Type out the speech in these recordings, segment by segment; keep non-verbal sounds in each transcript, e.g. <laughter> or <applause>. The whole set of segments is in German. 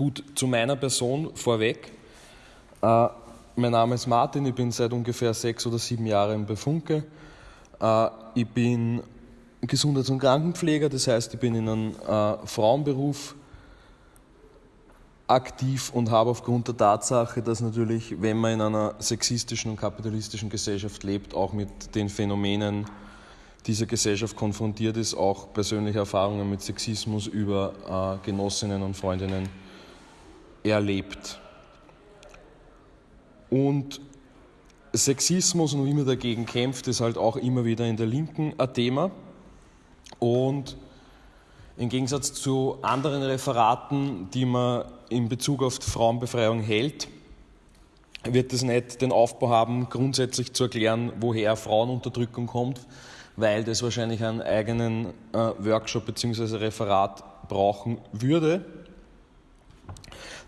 Gut, zu meiner Person vorweg. Äh, mein Name ist Martin, ich bin seit ungefähr sechs oder sieben Jahren bei Funke. Äh, ich bin Gesundheits- und Krankenpfleger, das heißt, ich bin in einem äh, Frauenberuf aktiv und habe aufgrund der Tatsache, dass natürlich, wenn man in einer sexistischen und kapitalistischen Gesellschaft lebt, auch mit den Phänomenen dieser Gesellschaft konfrontiert ist, auch persönliche Erfahrungen mit Sexismus über äh, Genossinnen und Freundinnen erlebt. Und Sexismus und wie man dagegen kämpft, ist halt auch immer wieder in der Linken ein Thema. Und im Gegensatz zu anderen Referaten, die man in Bezug auf die Frauenbefreiung hält, wird es nicht den Aufbau haben, grundsätzlich zu erklären, woher Frauenunterdrückung kommt, weil das wahrscheinlich einen eigenen äh, Workshop bzw. Referat brauchen würde.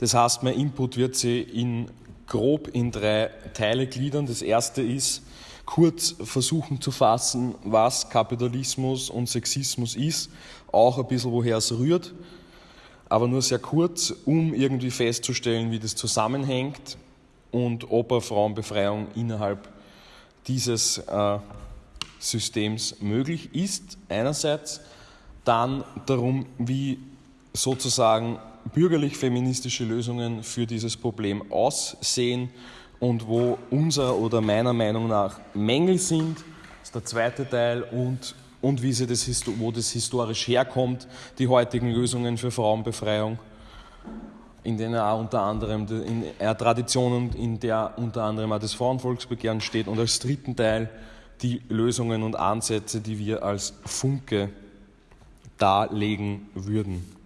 Das heißt, mein Input wird sie in grob in drei Teile gliedern. Das erste ist, kurz versuchen zu fassen, was Kapitalismus und Sexismus ist, auch ein bisschen woher es rührt, aber nur sehr kurz, um irgendwie festzustellen, wie das zusammenhängt und ob eine Frauenbefreiung innerhalb dieses äh, Systems möglich ist, einerseits, dann darum, wie sozusagen bürgerlich-feministische Lösungen für dieses Problem aussehen und wo unser oder meiner Meinung nach Mängel sind, ist der zweite Teil, und, und wie sie das, wo das historisch herkommt, die heutigen Lösungen für Frauenbefreiung, in denen auch unter anderem in einer Tradition, in der unter anderem auch das Frauenvolksbegehren steht, und als dritten Teil die Lösungen und Ansätze, die wir als Funke darlegen würden.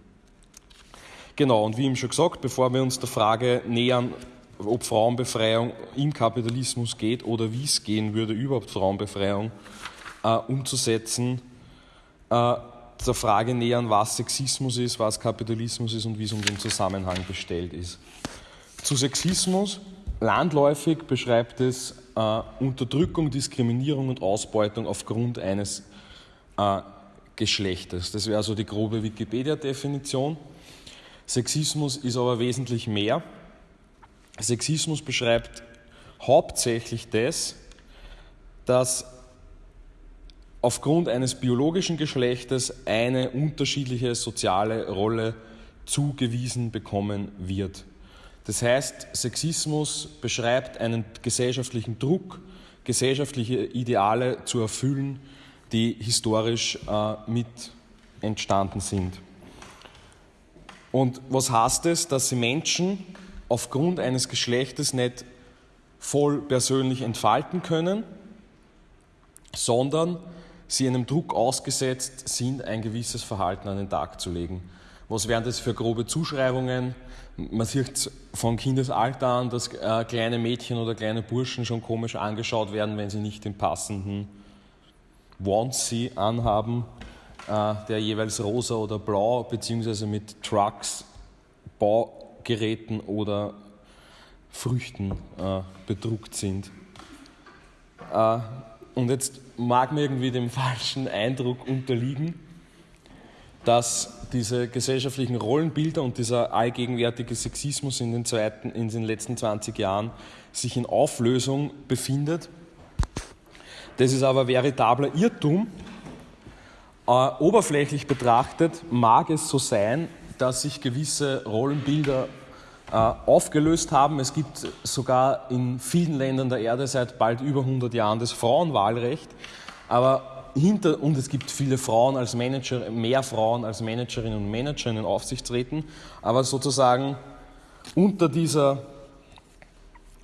Genau, und wie eben schon gesagt, bevor wir uns der Frage nähern, ob Frauenbefreiung im Kapitalismus geht oder wie es gehen würde, überhaupt Frauenbefreiung äh, umzusetzen, äh, der Frage nähern, was Sexismus ist, was Kapitalismus ist und wie es um den Zusammenhang bestellt ist. Zu Sexismus, landläufig beschreibt es äh, Unterdrückung, Diskriminierung und Ausbeutung aufgrund eines äh, Geschlechtes. Das wäre also die grobe Wikipedia-Definition. Sexismus ist aber wesentlich mehr. Sexismus beschreibt hauptsächlich das, dass aufgrund eines biologischen Geschlechtes eine unterschiedliche soziale Rolle zugewiesen bekommen wird. Das heißt, Sexismus beschreibt einen gesellschaftlichen Druck, gesellschaftliche Ideale zu erfüllen, die historisch äh, mit entstanden sind. Und was heißt es, dass sie Menschen aufgrund eines Geschlechtes nicht voll persönlich entfalten können, sondern sie einem Druck ausgesetzt sind, ein gewisses Verhalten an den Tag zu legen. Was wären das für grobe Zuschreibungen? Man sieht von Kindesalter an, dass äh, kleine Mädchen oder kleine Burschen schon komisch angeschaut werden, wenn sie nicht den passenden Onesie anhaben der jeweils rosa oder blau beziehungsweise mit Trucks, Baugeräten oder Früchten äh, bedruckt sind. Äh, und jetzt mag mir irgendwie dem <laughs> falschen Eindruck unterliegen, dass diese gesellschaftlichen Rollenbilder und dieser allgegenwärtige Sexismus in den, zweiten, in den letzten 20 Jahren sich in Auflösung befindet. Das ist aber veritabler Irrtum, äh, oberflächlich betrachtet mag es so sein, dass sich gewisse Rollenbilder äh, aufgelöst haben. Es gibt sogar in vielen Ländern der Erde seit bald über 100 Jahren das Frauenwahlrecht. Aber hinter, und es gibt viele Frauen als Manager, mehr Frauen als Managerinnen und Manager in den Aufsichtsräten. Aber sozusagen unter dieser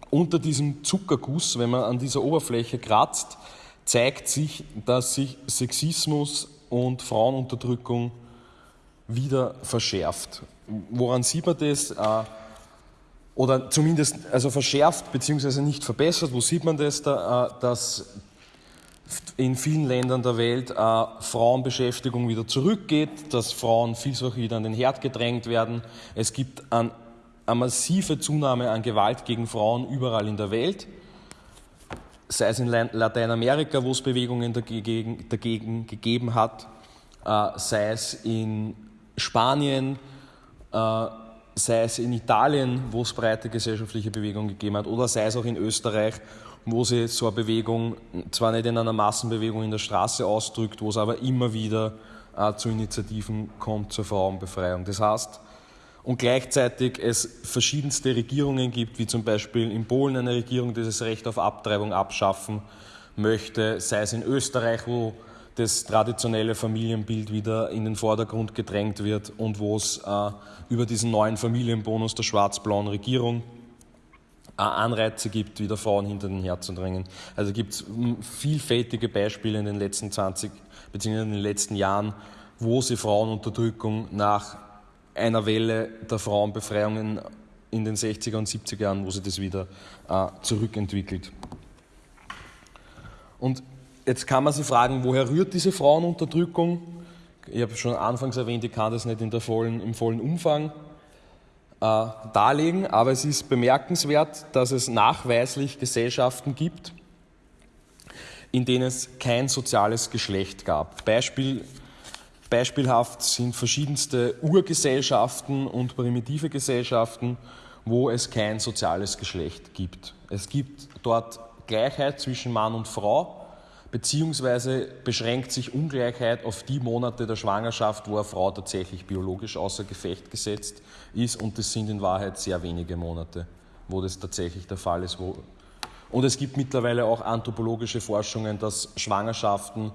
unter diesem Zuckerguss, wenn man an dieser Oberfläche kratzt, zeigt sich, dass sich Sexismus und Frauenunterdrückung wieder verschärft. Woran sieht man das? Äh, oder zumindest also verschärft bzw. nicht verbessert. Wo sieht man das? Da, äh, dass in vielen Ländern der Welt äh, Frauenbeschäftigung wieder zurückgeht, dass Frauen vielfach wieder an den Herd gedrängt werden. Es gibt eine massive Zunahme an Gewalt gegen Frauen überall in der Welt sei es in Lateinamerika, wo es Bewegungen dagegen, dagegen gegeben hat, äh, sei es in Spanien, äh, sei es in Italien, wo es breite gesellschaftliche Bewegungen gegeben hat, oder sei es auch in Österreich, wo sie so eine Bewegung zwar nicht in einer Massenbewegung in der Straße ausdrückt, wo es aber immer wieder äh, zu Initiativen kommt zur Frauenbefreiung. Das heißt, und gleichzeitig es verschiedenste Regierungen gibt, wie zum Beispiel in Polen eine Regierung, die das Recht auf Abtreibung abschaffen möchte, sei es in Österreich, wo das traditionelle Familienbild wieder in den Vordergrund gedrängt wird und wo es äh, über diesen neuen Familienbonus der schwarz-blauen Regierung äh, Anreize gibt, wieder Frauen hinter den Herd zu drängen. Also gibt es vielfältige Beispiele in den letzten 20 bzw. in den letzten Jahren, wo sie Frauenunterdrückung nach einer Welle der Frauenbefreiungen in den 60er und 70er Jahren, wo sie das wieder äh, zurückentwickelt. Und Jetzt kann man sich fragen, woher rührt diese Frauenunterdrückung? Ich habe schon anfangs erwähnt, ich kann das nicht in der vollen, im vollen Umfang äh, darlegen, aber es ist bemerkenswert, dass es nachweislich Gesellschaften gibt, in denen es kein soziales Geschlecht gab. Beispiel, beispielhaft sind verschiedenste Urgesellschaften und primitive Gesellschaften, wo es kein soziales Geschlecht gibt. Es gibt dort Gleichheit zwischen Mann und Frau, beziehungsweise beschränkt sich Ungleichheit auf die Monate der Schwangerschaft, wo eine Frau tatsächlich biologisch außer Gefecht gesetzt ist und das sind in Wahrheit sehr wenige Monate, wo das tatsächlich der Fall ist. Und es gibt mittlerweile auch anthropologische Forschungen, dass Schwangerschaften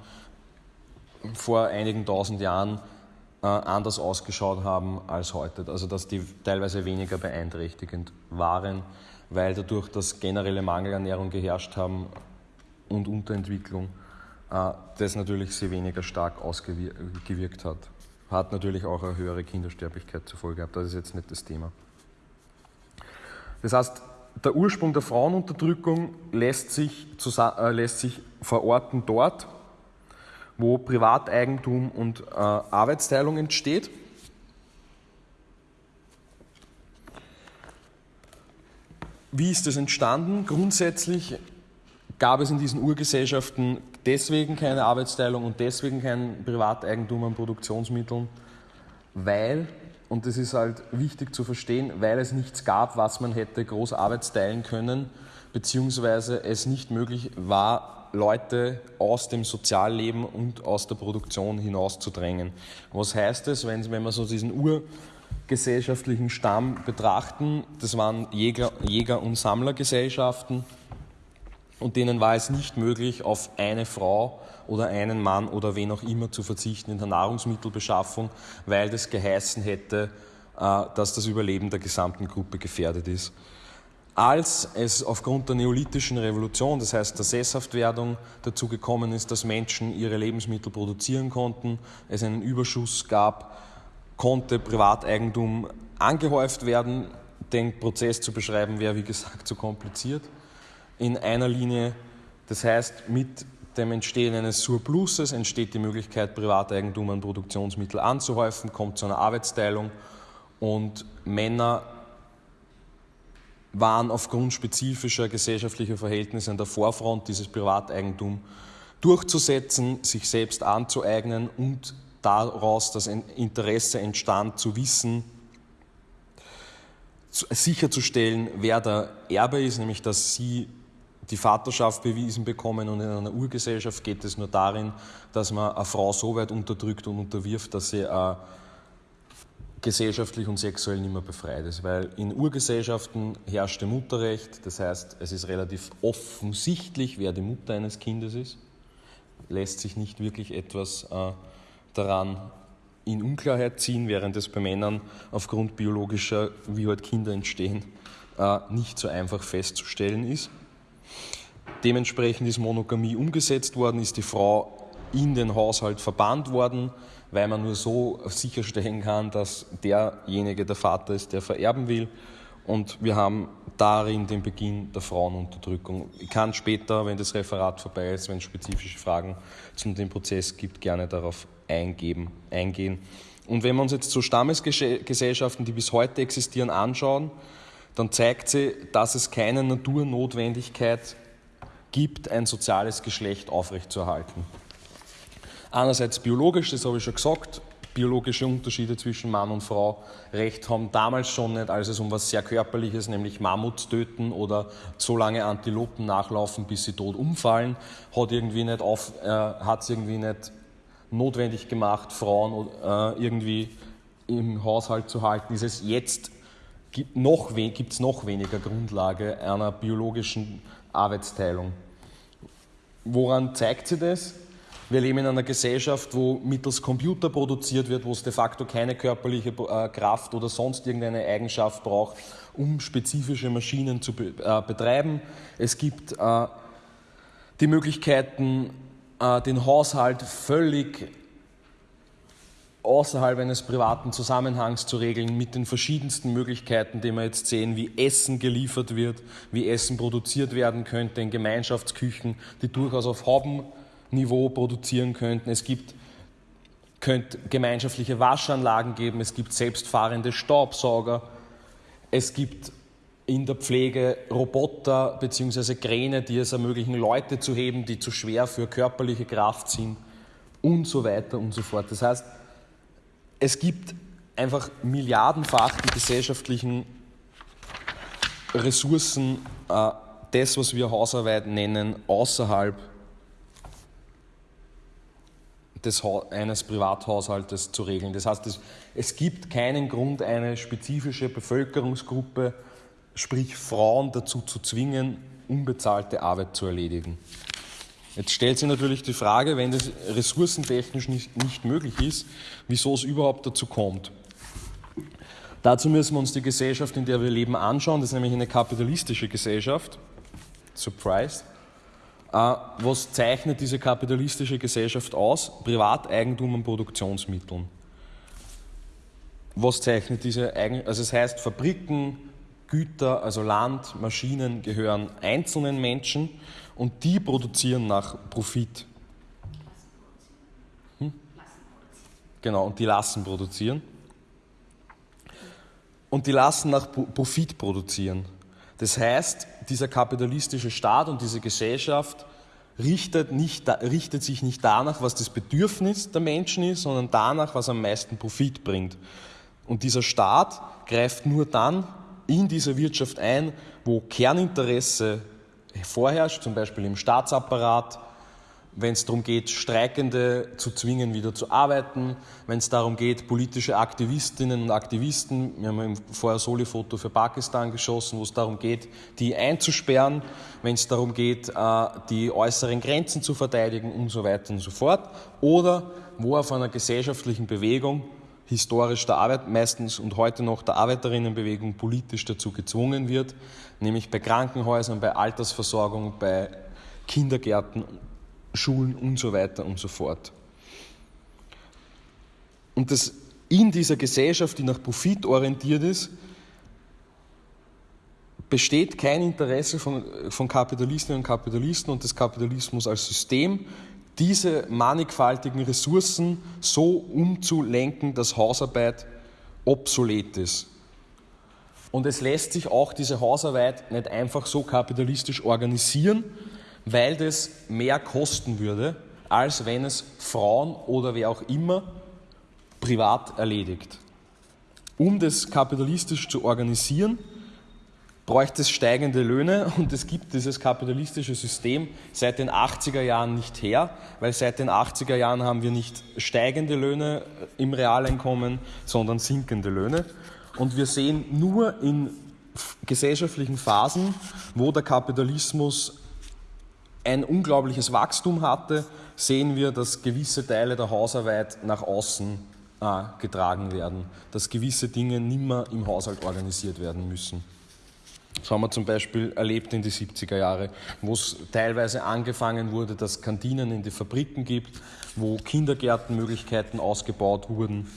vor einigen tausend Jahren äh, anders ausgeschaut haben als heute. Also dass die teilweise weniger beeinträchtigend waren, weil dadurch, dass generelle Mangelernährung geherrscht haben, und Unterentwicklung, äh, das natürlich sehr weniger stark ausgewirkt hat. Hat natürlich auch eine höhere Kindersterblichkeit zur Folge gehabt, das ist jetzt nicht das Thema. Das heißt, der Ursprung der Frauenunterdrückung lässt sich, äh, lässt sich verorten dort, wo Privateigentum und äh, Arbeitsteilung entsteht. Wie ist das entstanden? Grundsätzlich gab es in diesen Urgesellschaften deswegen keine Arbeitsteilung und deswegen kein Privateigentum an Produktionsmitteln, weil, und das ist halt wichtig zu verstehen, weil es nichts gab, was man hätte groß arbeitsteilen können, beziehungsweise es nicht möglich war, Leute aus dem Sozialleben und aus der Produktion hinauszudrängen. Was heißt das, wenn, wenn wir so diesen urgesellschaftlichen Stamm betrachten? Das waren Jäger, Jäger- und Sammlergesellschaften und denen war es nicht möglich, auf eine Frau oder einen Mann oder wen auch immer zu verzichten in der Nahrungsmittelbeschaffung, weil das geheißen hätte, äh, dass das Überleben der gesamten Gruppe gefährdet ist. Als es aufgrund der neolithischen Revolution, das heißt der Sesshaftwerdung, dazu gekommen ist, dass Menschen ihre Lebensmittel produzieren konnten, es einen Überschuss gab, konnte Privateigentum angehäuft werden. Den Prozess zu beschreiben wäre, wie gesagt, zu kompliziert in einer Linie. Das heißt, mit dem Entstehen eines Surpluses entsteht die Möglichkeit, Privateigentum an Produktionsmittel anzuhäufen, kommt zu einer Arbeitsteilung und Männer waren aufgrund spezifischer gesellschaftlicher Verhältnisse an der Vorfront, dieses Privateigentum durchzusetzen, sich selbst anzueignen und daraus das Interesse entstand, zu wissen, sicherzustellen, wer der Erbe ist, nämlich dass sie die Vaterschaft bewiesen bekommen und in einer Urgesellschaft geht es nur darin, dass man eine Frau so weit unterdrückt und unterwirft, dass sie äh, gesellschaftlich und sexuell nicht mehr befreit ist. Weil in Urgesellschaften herrschte Mutterrecht, das heißt, es ist relativ offensichtlich, wer die Mutter eines Kindes ist, lässt sich nicht wirklich etwas äh, daran in Unklarheit ziehen, während es bei Männern aufgrund biologischer, wie halt Kinder entstehen, äh, nicht so einfach festzustellen ist. Dementsprechend ist Monogamie umgesetzt worden, ist die Frau in den Haushalt verbannt worden, weil man nur so sicherstellen kann, dass derjenige der Vater ist, der vererben will. Und wir haben darin den Beginn der Frauenunterdrückung. Ich kann später, wenn das Referat vorbei ist, wenn es spezifische Fragen zu dem Prozess gibt, gerne darauf eingeben, eingehen. Und wenn wir uns jetzt so Stammesgesellschaften, die bis heute existieren, anschauen, dann zeigt sie, dass es keine Naturnotwendigkeit gibt, ein soziales Geschlecht aufrechtzuerhalten. Einerseits biologisch, das habe ich schon gesagt, biologische Unterschiede zwischen Mann und Frau recht haben damals schon nicht, als es um was sehr Körperliches, nämlich Mammuts töten oder so lange Antilopen nachlaufen, bis sie tot umfallen, hat irgendwie nicht auf, äh, hat es irgendwie nicht notwendig gemacht, Frauen äh, irgendwie im Haushalt zu halten. Ist es jetzt gibt noch, es noch weniger Grundlage einer biologischen Arbeitsteilung. Woran zeigt sie das? Wir leben in einer Gesellschaft, wo mittels Computer produziert wird, wo es de facto keine körperliche äh, Kraft oder sonst irgendeine Eigenschaft braucht, um spezifische Maschinen zu äh, betreiben. Es gibt äh, die Möglichkeiten, den Haushalt völlig außerhalb eines privaten Zusammenhangs zu regeln, mit den verschiedensten Möglichkeiten, die wir jetzt sehen, wie Essen geliefert wird, wie Essen produziert werden könnte in Gemeinschaftsküchen, die durchaus auf Hauben Niveau produzieren könnten. Es gibt könnte gemeinschaftliche Waschanlagen geben, es gibt selbstfahrende Staubsauger, es gibt in der Pflege Roboter bzw. Kräne, die es ermöglichen, Leute zu heben, die zu schwer für körperliche Kraft sind und so weiter und so fort. Das heißt, es gibt einfach milliardenfach die gesellschaftlichen Ressourcen, äh, das, was wir Hausarbeit nennen, außerhalb des, eines Privathaushaltes zu regeln. Das heißt, es, es gibt keinen Grund, eine spezifische Bevölkerungsgruppe, sprich Frauen, dazu zu zwingen, unbezahlte Arbeit zu erledigen. Jetzt stellt sich natürlich die Frage, wenn das ressourcentechnisch nicht, nicht möglich ist, wieso es überhaupt dazu kommt. Dazu müssen wir uns die Gesellschaft, in der wir leben, anschauen. Das ist nämlich eine kapitalistische Gesellschaft. Surprise. Äh, was zeichnet diese kapitalistische Gesellschaft aus? Privateigentum an Produktionsmitteln. Was zeichnet diese Eigen also es heißt Fabriken, Güter, also Land, Maschinen gehören einzelnen Menschen und die produzieren nach Profit. Hm? Genau, und die lassen produzieren. Und die lassen nach Profit produzieren. Das heißt, dieser kapitalistische Staat und diese Gesellschaft richtet, nicht, richtet sich nicht danach, was das Bedürfnis der Menschen ist, sondern danach, was am meisten Profit bringt. Und dieser Staat greift nur dann in diese Wirtschaft ein, wo Kerninteresse vorherrscht, zum Beispiel im Staatsapparat, wenn es darum geht, Streikende zu zwingen, wieder zu arbeiten, wenn es darum geht, politische Aktivistinnen und Aktivisten, wir haben vorher Soli-Foto für Pakistan geschossen, wo es darum geht, die einzusperren, wenn es darum geht, äh, die äußeren Grenzen zu verteidigen und so weiter und so fort, oder wo auf einer gesellschaftlichen Bewegung historisch der Arbeit, meistens und heute noch der Arbeiterinnenbewegung politisch dazu gezwungen wird, nämlich bei Krankenhäusern, bei Altersversorgung, bei Kindergärten Schulen und so weiter und so fort. Und das in dieser Gesellschaft, die nach Profit orientiert ist, besteht kein Interesse von, von Kapitalistinnen und Kapitalisten und des Kapitalismus als System, diese mannigfaltigen Ressourcen so umzulenken, dass Hausarbeit obsolet ist. Und es lässt sich auch diese Hausarbeit nicht einfach so kapitalistisch organisieren, weil das mehr kosten würde, als wenn es Frauen oder wer auch immer privat erledigt. Um das kapitalistisch zu organisieren, bräuchte es steigende Löhne <laughs> und es gibt dieses kapitalistische System seit den 80er Jahren nicht her, weil seit den 80er Jahren haben wir nicht steigende Löhne im Realeinkommen, sondern sinkende Löhne. Und wir sehen nur in gesellschaftlichen Phasen, wo der Kapitalismus ein unglaubliches Wachstum hatte, sehen wir, dass gewisse Teile der Hausarbeit nach außen äh, getragen werden, dass gewisse Dinge nimmer im Haushalt organisiert werden müssen. Das haben wir zum Beispiel erlebt in die 70er Jahre, wo es teilweise angefangen wurde, dass Kantinen in die Fabriken gibt, wo Kindergärtenmöglichkeiten ausgebaut wurden,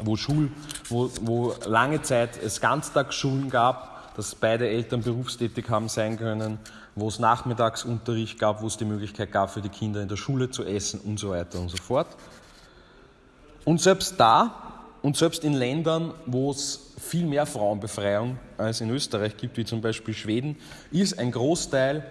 wo, Schul, wo, wo lange Zeit es Ganztagsschulen gab, dass beide Eltern berufstätig haben sein können, wo es Nachmittagsunterricht gab, wo es die Möglichkeit gab, für die Kinder in der Schule zu essen und so weiter und so fort. Und selbst da und selbst in Ländern, wo es viel mehr Frauenbefreiung als in Österreich gibt, wie zum Beispiel Schweden, ist ein Großteil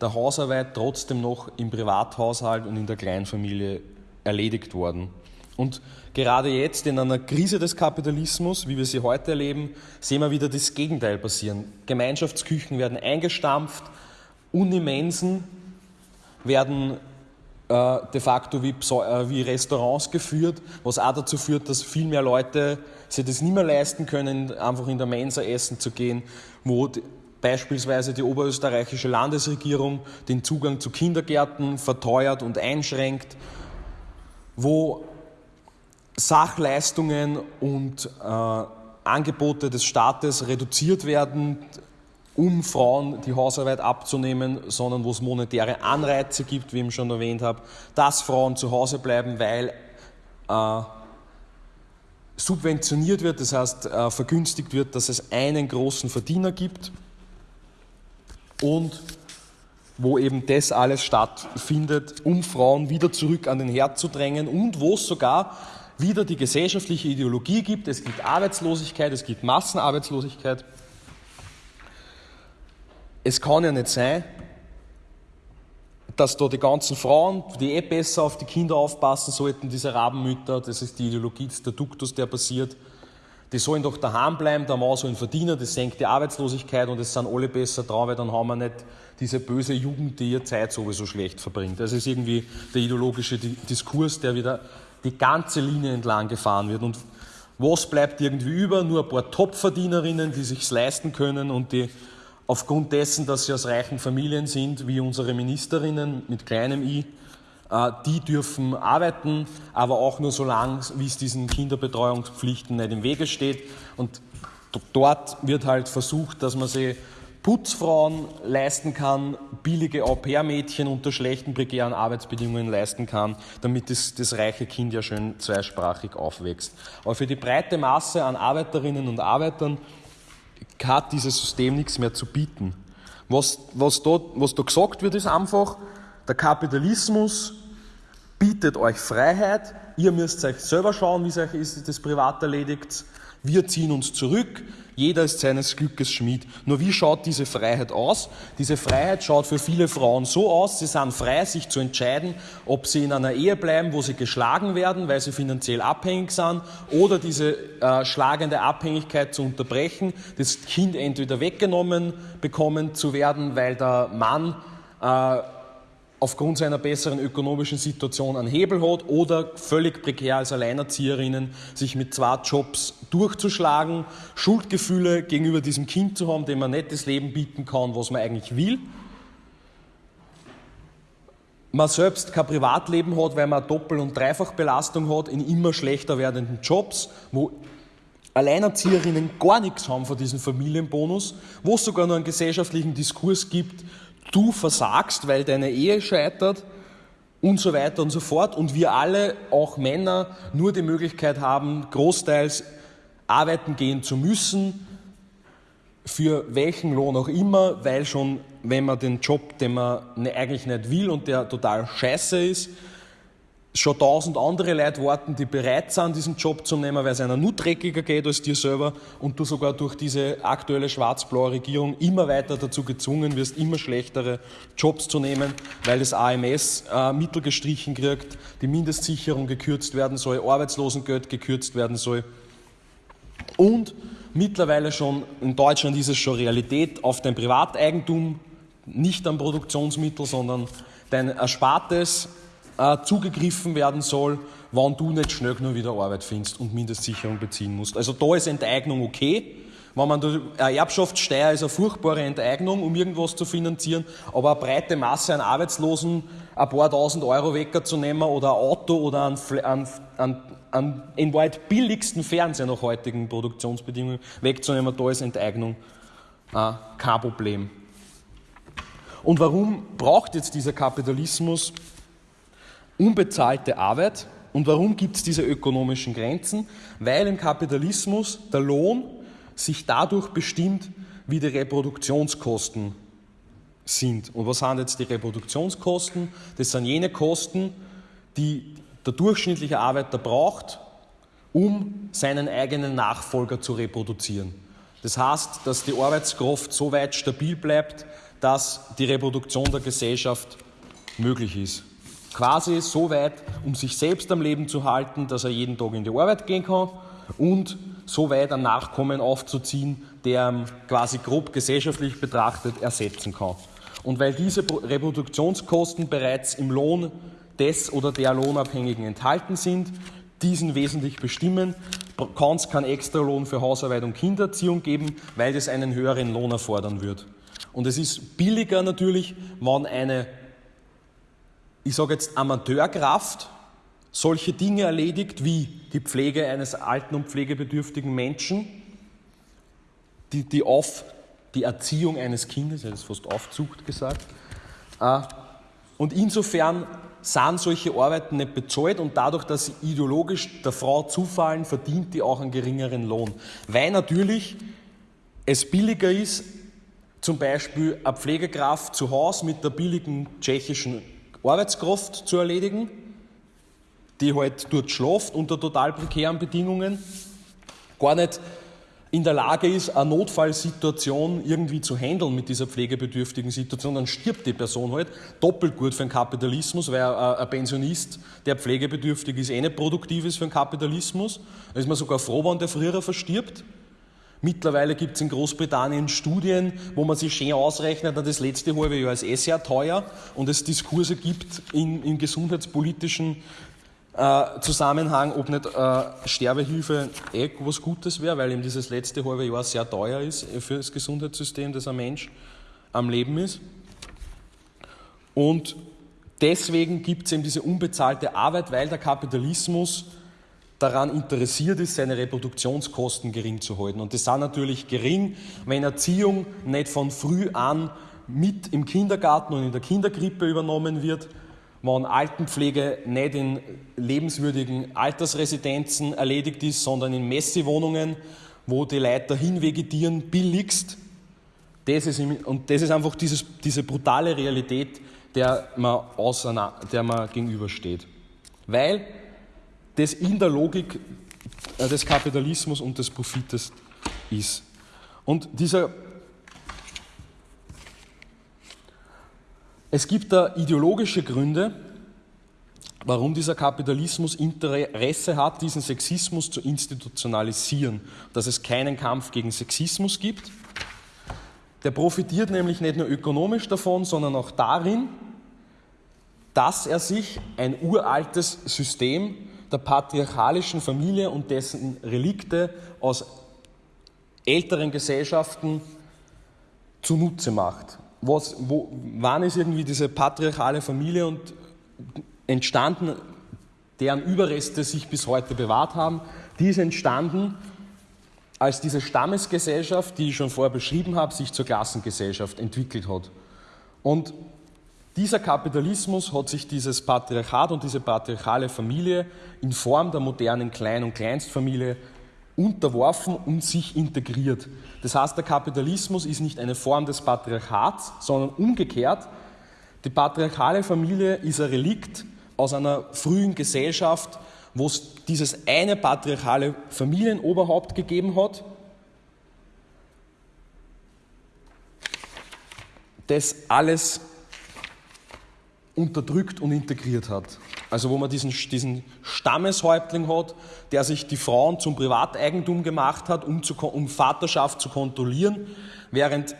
der Hausarbeit trotzdem noch im Privathaushalt und in der Kleinfamilie erledigt worden. Und gerade jetzt in einer Krise des Kapitalismus, wie wir sie heute erleben, sehen wir wieder das Gegenteil passieren. Gemeinschaftsküchen werden eingestampft, Unimensen werden äh, de facto wie, äh, wie, Restaurants geführt, was auch dazu führt, dass viel mehr Leute sich das nicht mehr leisten können, einfach in der Mensa essen zu gehen, wo die, beispielsweise die oberösterreichische Landesregierung den Zugang zu Kindergärten verteuert und einschränkt, wo Sachleistungen und äh, Angebote des Staates reduziert werden, um Frauen die Hausarbeit abzunehmen, sondern wo es monetäre Anreize gibt, wie ich schon erwähnt habe, dass Frauen zu Hause bleiben, weil äh, subventioniert wird, das heißt äh, vergünstigt wird, dass es einen großen Verdiener gibt und wo eben das alles stattfindet, um Frauen wieder zurück an den Herd zu drängen und wo es sogar wieder die gesellschaftliche Ideologie gibt. Es gibt Arbeitslosigkeit, es gibt Massenarbeitslosigkeit es kann ja nicht sein, dass da die ganzen Frauen, die eh besser auf die Kinder aufpassen sollten, diese Rabenmütter, das ist die Ideologie, der Duktus, der passiert, die sollen doch daheim bleiben, der Mann soll verdienen, das senkt die Arbeitslosigkeit und es sind alle besser dran, weil dann haben wir nicht diese böse Jugend, die ihre Zeit sowieso schlecht verbringt. Das ist irgendwie der ideologische Diskurs, der wieder die ganze Linie entlang gefahren wird. Und was bleibt irgendwie über? Nur ein paar Topverdienerinnen, die sich leisten können und die aufgrund dessen, dass sie aus reichen Familien sind, wie unsere Ministerinnen mit kleinem i, äh, die dürfen arbeiten, aber auch nur so lange, wie es diesen Kinderbetreuungspflichten nicht im Wege steht. Und dort wird halt versucht, dass man sie Putzfrauen leisten kann, billige Au-pair-Mädchen unter schlechten prekären Arbeitsbedingungen leisten kann, damit das, das reiche Kind ja schön zweisprachig aufwächst. Aber für die breite Masse an Arbeiterinnen und Arbeitern hat dieses System nichts mehr zu bieten. Was, was, da, was da gesagt wird, ist einfach, der Kapitalismus bietet euch Freiheit, ihr müsst euch selber schauen, wie es euch das privat erledigt, wir ziehen uns zurück, jeder ist seines Glückes Schmied. Nur wie schaut diese Freiheit aus? Diese Freiheit schaut für viele Frauen so aus, sie sind frei, sich zu entscheiden, ob sie in einer Ehe bleiben, wo sie geschlagen werden, weil sie finanziell abhängig sind, oder diese äh, schlagende Abhängigkeit zu unterbrechen, das Kind entweder weggenommen bekommen zu werden, weil der Mann äh, aufgrund seiner besseren ökonomischen Situation einen Hebel hat oder völlig prekär als Alleinerzieherinnen sich mit zwei Jobs durchzuschlagen, Schuldgefühle gegenüber diesem Kind zu haben, dem man nicht das Leben bieten kann, was man eigentlich will. Man selbst kein Privatleben hat, weil man Doppel- und Dreifachbelastung hat in immer schlechter werdenden Jobs, wo Alleinerzieherinnen gar nichts haben von diesem Familienbonus, wo es sogar noch einen gesellschaftlichen Diskurs gibt, du versagst, weil deine Ehe scheitert und so weiter und so fort. Und wir alle, auch Männer, nur die Möglichkeit haben, großteils arbeiten gehen zu müssen, für welchen Lohn auch immer, weil schon, wenn man den Job, den man ne, eigentlich nicht will und der total scheiße ist, schon tausend andere Leute warten, die bereit sind, diesen Job zu nehmen, weil es einer nur dreckiger geht als dir selber und du sogar durch diese aktuelle schwarz-blaue Regierung immer weiter dazu gezwungen wirst, immer schlechtere Jobs zu nehmen, weil das AMS äh, Mittel gestrichen kriegt, die Mindestsicherung gekürzt werden soll, Arbeitslosengeld gekürzt werden soll. Und mittlerweile schon in Deutschland ist es schon Realität auf dein Privateigentum, nicht am Produktionsmittel, sondern dein Erspartes äh, zugegriffen werden soll, wann du nicht schnell nur wieder Arbeit findest und Mindestsicherung beziehen musst. Also da ist Enteignung okay. Wenn man eine Erbschaftssteuer ist eine furchtbare Enteignung, um irgendwas zu finanzieren, aber eine breite Masse an Arbeitslosen ein paar tausend Euro wegzunehmen oder ein Auto oder einen, einen, einen, einen in weit billigsten Fernseher nach heutigen Produktionsbedingungen wegzunehmen, da ist Enteignung äh, kein Problem. Und warum braucht jetzt dieser Kapitalismus unbezahlte Arbeit. Und warum gibt es diese ökonomischen Grenzen? Weil im Kapitalismus der Lohn sich dadurch bestimmt, wie die Reproduktionskosten sind. Und was sind jetzt die Reproduktionskosten? Das sind jene Kosten, die der durchschnittliche Arbeiter braucht, um seinen eigenen Nachfolger zu reproduzieren. Das heißt, dass die Arbeitskraft so weit stabil bleibt, dass die Reproduktion der Gesellschaft möglich ist. Quasi so weit, um sich selbst am Leben zu halten, dass er jeden Tag in die Arbeit gehen kann und so weit ein Nachkommen aufzuziehen, der quasi grob gesellschaftlich betrachtet ersetzen kann. Und weil diese Reproduktionskosten bereits im Lohn des oder der Lohnabhängigen enthalten sind, diesen wesentlich bestimmen, kann es keinen Extralohn für Hausarbeit und Kindererziehung geben, weil das einen höheren Lohn erfordern wird. Und es ist billiger natürlich, wenn eine, ich sage jetzt Amateurkraft, solche Dinge erledigt wie die Pflege eines alten und pflegebedürftigen Menschen, die, die, auf, die Erziehung eines Kindes, er hat fast Aufzucht gesagt. Äh, und insofern sind solche Arbeiten nicht bezahlt und dadurch, dass sie ideologisch der Frau zufallen, verdient die auch einen geringeren Lohn. Weil natürlich es billiger ist, zum Beispiel eine Pflegekraft zu Hause mit der billigen tschechischen Arbeitskraft zu erledigen, die halt dort schlaft unter total prekären Bedingungen, gar nicht in der Lage ist, eine Notfallsituation irgendwie zu handeln mit dieser pflegebedürftigen Situation, dann stirbt die Person halt. Doppelt gut für den Kapitalismus, weil ein Pensionist, der pflegebedürftig ist, eh nicht produktiv ist für den Kapitalismus. Da ist man sogar froh, wenn der früher verstirbt. Mittlerweile gibt es in Großbritannien Studien, wo man sich schön ausrechnet, das letzte halbe Jahr ist eh sehr teuer und es Diskurse gibt in, in gesundheitspolitischen äh, Zusammenhang, ob nicht äh, Sterbehilfe eh was Gutes wäre, weil eben dieses letzte halbe Jahr sehr teuer ist für das Gesundheitssystem, dass ein Mensch am Leben ist. Und deswegen gibt es eben diese unbezahlte Arbeit, weil der Kapitalismus daran interessiert ist, seine Reproduktionskosten gering zu halten. Und das sind natürlich gering, wenn Erziehung nicht von früh an mit im Kindergarten und in der Kinderkrippe übernommen wird, wenn Altenpflege nicht in lebenswürdigen Altersresidenzen erledigt ist, sondern in Messewohnungen, wo die Leute dahin vegetieren, billigst. Das ist, und das ist einfach dieses, diese brutale Realität, der man, der man gegenübersteht. Weil das in der Logik äh, des Kapitalismus und des Profites ist. Und dieser Es gibt da ideologische Gründe, warum dieser Kapitalismus Interesse hat, diesen Sexismus zu institutionalisieren, dass es keinen Kampf gegen Sexismus gibt. Der profitiert nämlich nicht nur ökonomisch davon, sondern auch darin, dass er sich ein uraltes System der patriarchalischen Familie und dessen Relikte aus älteren Gesellschaften zunutze macht was, wo, wann ist irgendwie diese patriarchale Familie und entstanden, deren Überreste sich bis heute bewahrt haben, die ist entstanden, als diese Stammesgesellschaft, die ich schon vorher beschrieben habe, sich zur Klassengesellschaft entwickelt hat. Und dieser Kapitalismus hat sich dieses Patriarchat und diese patriarchale Familie in Form der modernen Klein- und Kleinstfamilie unterworfen und sich integriert. Das heißt, der Kapitalismus ist nicht eine Form des Patriarchats, sondern umgekehrt. Die patriarchale Familie ist ein Relikt aus einer frühen Gesellschaft, wo es dieses eine patriarchale Familienoberhaupt gegeben hat, das alles unterdrückt und integriert hat. Also wo man diesen, diesen Stammeshäuptling hat, der sich die Frauen zum Privateigentum gemacht hat, um, zu, um Vaterschaft zu kontrollieren, während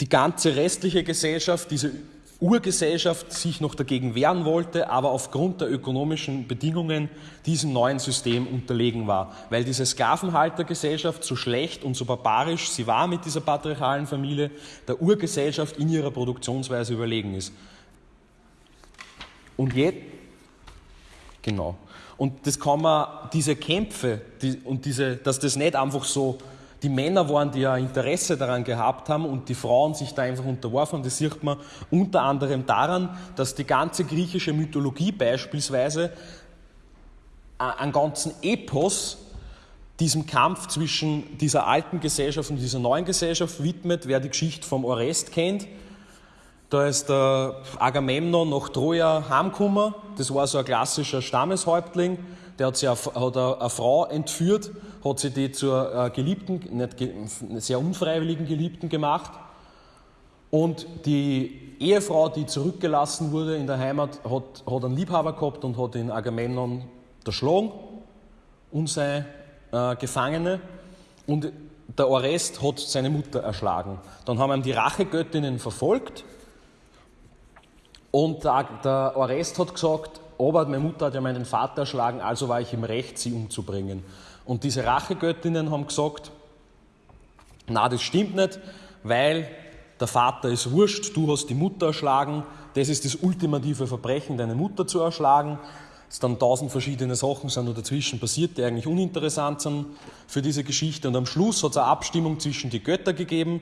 die ganze restliche Gesellschaft, diese Urgesellschaft sich noch dagegen wehren wollte, aber aufgrund der ökonomischen Bedingungen diesem neuen System unterlegen war. Weil diese Sklavenhaltergesellschaft so schlecht und so barbarisch sie war mit dieser patriarchalen Familie, der Urgesellschaft in ihrer Produktionsweise überlegen ist. Und jetzt, genau. Und das kann man, diese Kämpfe die, und diese, dass das nicht einfach so die Männer waren, die ja Interesse daran gehabt haben und die Frauen sich da einfach unterworfen haben. Das sieht man unter anderem daran, dass die ganze griechische Mythologie beispielsweise einen ganzen Epos diesem Kampf zwischen dieser alten Gesellschaft und dieser neuen Gesellschaft widmet. Wer die Geschichte vom Orest kennt, da ist der Agamemnon nach Troja heimgekommen. Das war so ein klassischer Stammeshäuptling. Der hat, sich eine, hat eine Frau entführt, hat sie die zur äh, Geliebten, nicht, sehr unfreiwilligen Geliebten gemacht. Und die Ehefrau, die zurückgelassen wurde in der Heimat, hat, hat einen Liebhaber gehabt und hat den Agamemnon erschlagen und seine äh, Gefangene. Und der Orest hat seine Mutter erschlagen. Dann haben ihm die Rachegöttinnen verfolgt und der, Orest hat gesagt, aber meine Mutter hat ja meinen Vater erschlagen, also war ich im Recht, sie umzubringen. Und diese Rachegöttinnen haben gesagt, na, das stimmt nicht, weil der Vater ist wurscht, du hast die Mutter erschlagen, das ist das ultimative Verbrechen, deine Mutter zu erschlagen. Es dann tausend verschiedene Sachen sind nur dazwischen passiert, die eigentlich uninteressant sind für diese Geschichte. Und am Schluss hat es eine Abstimmung zwischen die Götter gegeben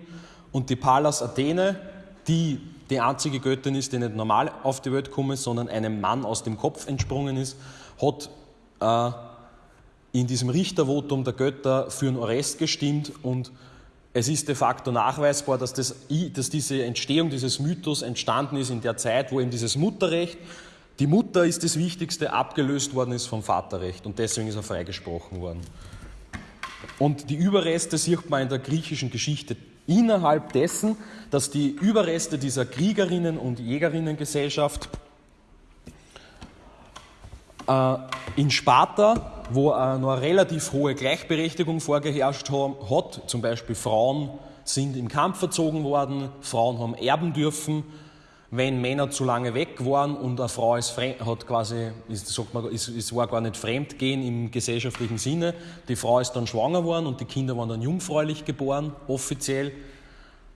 und die Pallas Athene, die die einzige Göttin ist, die nicht normal auf die Welt gekommen ist, sondern einem Mann aus dem Kopf entsprungen ist, hat äh, in diesem Richtervotum der Götter für einen Orest gestimmt und es ist de facto nachweisbar, dass, das, dass diese Entstehung dieses Mythos entstanden ist in der Zeit, wo eben dieses Mutterrecht, die Mutter ist das Wichtigste, abgelöst worden ist vom Vaterrecht und deswegen ist er freigesprochen worden. Und die Überreste sieht man in der griechischen Geschichte innerhalb dessen, dass die Überreste dieser Kriegerinnen- und Jägerinnengesellschaft äh, in Sparta, wo äh, noch eine relativ hohe Gleichberechtigung vorgeherrscht hat, zum Beispiel Frauen sind im Kampf verzogen worden, Frauen haben erben dürfen, wenn Männer zu lange weg waren und eine Frau ist fremd, hat quasi, ist, sagt man, ist, ist, war gar nicht Fremdgehen im gesellschaftlichen Sinne. Die Frau ist dann schwanger worden und die Kinder waren dann jungfräulich geboren, offiziell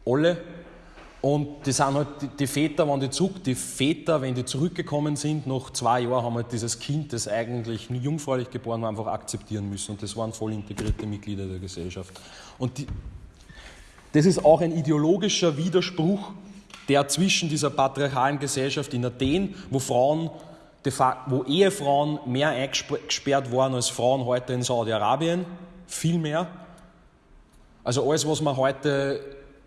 alle. Und die sind halt, die Väter, wenn die zurück, die Väter, wenn die zurückgekommen sind, nach zwei Jahren haben halt dieses Kind, das eigentlich jungfräulich geboren war, einfach akzeptieren müssen. Und das waren voll integrierte Mitglieder der Gesellschaft. Und die, das ist auch ein ideologischer Widerspruch der zwischen dieser patriarchalen Gesellschaft in Athen, wo Frauen, wo Ehefrauen mehr eingesperrt waren als Frauen heute in Saudi-Arabien, viel mehr. Also alles, was man heute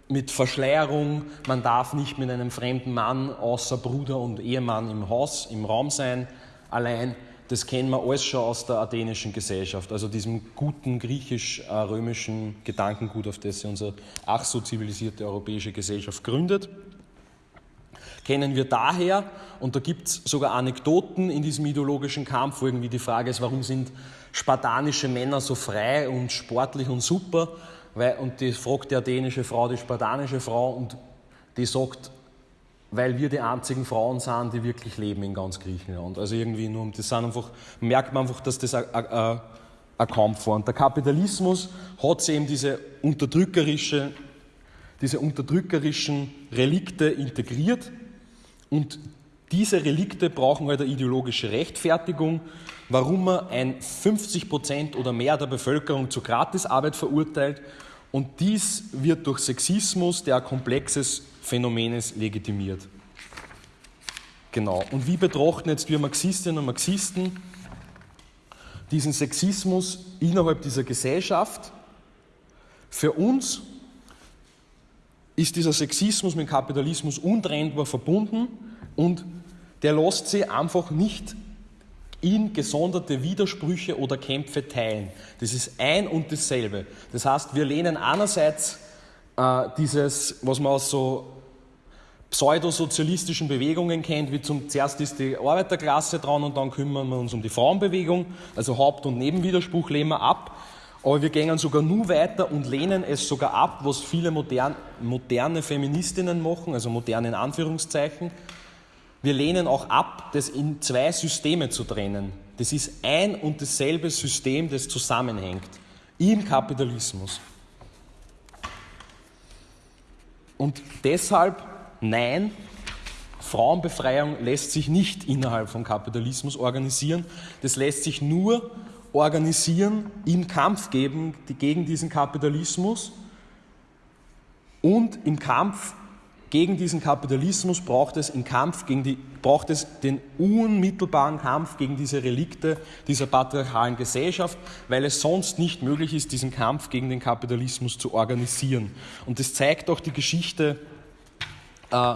mit Verschleierung, man darf nicht mit einem fremden Mann außer Bruder und Ehemann im Haus, im Raum sein, allein, das kennen wir alles schon aus der athenischen Gesellschaft, also diesem guten griechisch-römischen Gedankengut, auf das sich unsere ach so zivilisierte europäische Gesellschaft gründet kennen wir daher, und da gibt es sogar Anekdoten in diesem ideologischen Kampf, wo irgendwie die Frage ist, warum sind spartanische Männer so frei und sportlich und super? Weil, und die fragt die athenische Frau die spartanische Frau und die sagt, weil wir die einzigen Frauen sind, die wirklich leben in ganz Griechenland. Also irgendwie nur, das sind einfach, merkt man einfach, dass das ein, Kampf war. Und der Kapitalismus hat eben diese unterdrückerische, diese unterdrückerischen Relikte integriert und diese Relikte brauchen halt eine ideologische Rechtfertigung, warum man ein 50 Prozent oder mehr der Bevölkerung zur Gratisarbeit verurteilt. Und dies wird durch Sexismus, der ein komplexes Phänomen ist, legitimiert. Genau. Und wie betrachten jetzt wir Marxistinnen und Marxisten diesen Sexismus innerhalb dieser Gesellschaft? Für uns ist dieser Sexismus mit Kapitalismus untrennbar verbunden und der lässt sich einfach nicht in gesonderte Widersprüche oder Kämpfe teilen. Das ist ein und dasselbe. Das heißt, wir lehnen einerseits äh, dieses, was man aus so pseudosozialistischen Bewegungen kennt, wie zum zuerst ist die Arbeiterklasse dran und dann kümmern wir uns um die Frauenbewegung, also Haupt- und Nebenwiderspruch lehnen wir ab. Aber wir gehen sogar nur weiter und lehnen es sogar ab, was viele modern, moderne Feministinnen machen, also moderne in Anführungszeichen. Wir lehnen auch ab, das in zwei Systeme zu trennen. Das ist ein und dasselbe System, das zusammenhängt im Kapitalismus. Und deshalb, nein, Frauenbefreiung lässt sich nicht innerhalb von Kapitalismus organisieren. Das lässt sich nur organisieren, im Kampf geben gegen diesen Kapitalismus. Und im Kampf gegen diesen Kapitalismus braucht es, Kampf gegen die, braucht es den unmittelbaren Kampf gegen diese Relikte dieser patriarchalen Gesellschaft, weil es sonst nicht möglich ist, diesen Kampf gegen den Kapitalismus zu organisieren. Und das zeigt auch die Geschichte äh,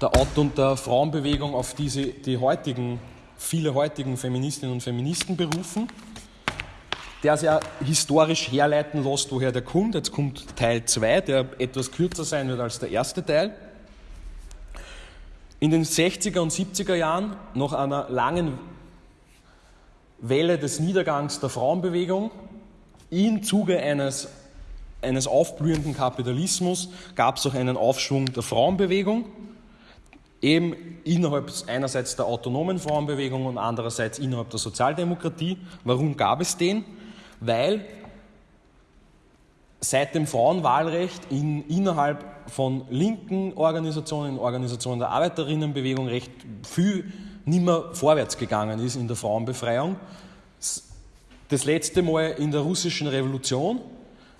der Auto- und der Frauenbewegung, auf diese die heutigen, viele heutigen Feministinnen und Feministen berufen der sehr historisch herleiten lässt, woher der kommt. Jetzt kommt Teil 2, der etwas kürzer sein wird als der erste Teil. In den 60er und 70er Jahren, nach einer langen Welle des Niedergangs der Frauenbewegung, im Zuge eines, eines aufblühenden Kapitalismus gab es auch einen Aufschwung der Frauenbewegung, eben innerhalb einerseits der autonomen Frauenbewegung und andererseits innerhalb der Sozialdemokratie. Warum gab es den? Weil seit dem Frauenwahlrecht in, innerhalb von linken Organisationen, Organisationen der Arbeiterinnenbewegung recht viel nicht mehr vorwärts gegangen ist in der Frauenbefreiung. Das letzte Mal in der russischen Revolution,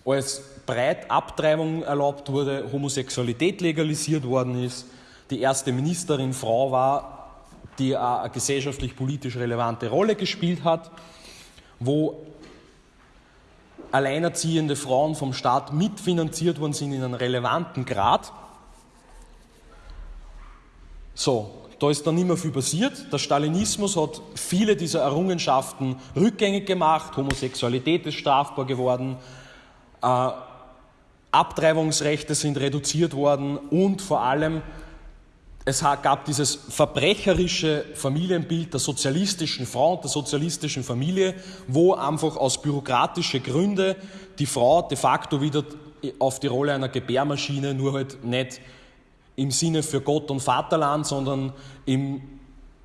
als breit Abtreibung erlaubt wurde, Homosexualität legalisiert worden ist, die erste Ministerin Frau war, die eine gesellschaftlich-politisch relevante Rolle gespielt hat, wo alleinerziehende Frauen vom Staat mitfinanziert worden sind in einem relevanten Grad. So, da ist dann nicht mehr viel passiert. Der Stalinismus hat viele dieser Errungenschaften rückgängig gemacht. Homosexualität ist strafbar geworden. Äh, Abtreibungsrechte sind reduziert worden und vor allem es gab dieses verbrecherische Familienbild der sozialistischen Frau und der sozialistischen Familie, wo einfach aus bürokratischen Gründen die Frau de facto wieder auf die Rolle einer Gebärmaschine, nur halt nicht im Sinne für Gott und Vaterland, sondern im,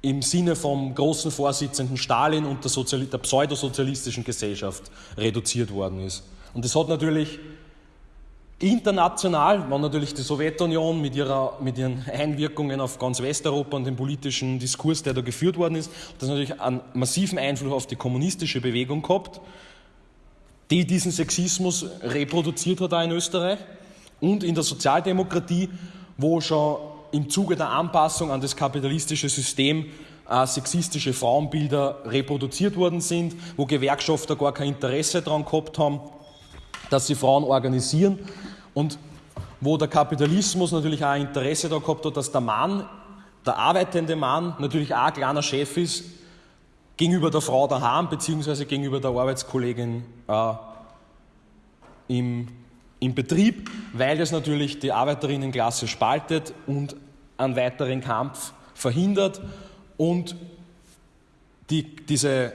im Sinne vom großen Vorsitzenden Stalin und der, Sozial der pseudosozialistischen Gesellschaft reduziert worden ist. Und das hat natürlich International war natürlich die Sowjetunion mit, ihrer, mit ihren Einwirkungen auf ganz Westeuropa und den politischen Diskurs, der da geführt worden ist, das natürlich einen massiven Einfluss auf die kommunistische Bewegung gehabt, die diesen Sexismus reproduziert hat auch in Österreich und in der Sozialdemokratie, wo schon im Zuge der Anpassung an das kapitalistische System äh, sexistische Frauenbilder reproduziert worden sind, wo Gewerkschafter gar kein Interesse daran gehabt haben, dass sie Frauen organisieren und wo der Kapitalismus natürlich auch ein Interesse da gehabt hat, dass der Mann, der arbeitende Mann, natürlich auch ein kleiner Chef ist gegenüber der Frau daheim, beziehungsweise gegenüber der Arbeitskollegin äh, im, im Betrieb, weil das natürlich die Arbeiterinnenklasse spaltet und einen weiteren Kampf verhindert. Und die, diese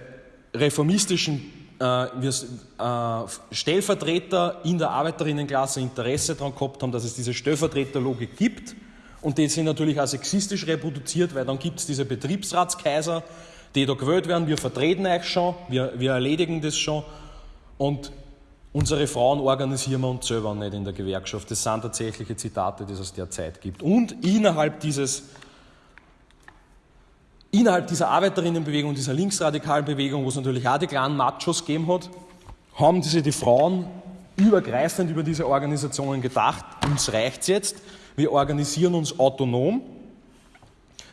reformistischen wir äh, Stellvertreter in der Arbeiterinnenklasse Interesse daran gehabt haben, dass es diese Stellvertreterlogik gibt. Und die sind natürlich auch sexistisch reproduziert, weil dann gibt es diese Betriebsratskaiser, die da gewählt werden. Wir vertreten euch schon, wir, wir erledigen das schon. Und unsere Frauen organisieren wir uns selber nicht in der Gewerkschaft. Das sind tatsächliche Zitate, die es aus der Zeit gibt. Und innerhalb dieses innerhalb dieser Arbeiterinnenbewegung, dieser linksradikalen Bewegung, wo es natürlich auch die kleinen Machos gegeben hat, haben diese die Frauen übergreifend über diese Organisationen gedacht, uns reicht es jetzt, wir organisieren uns autonom,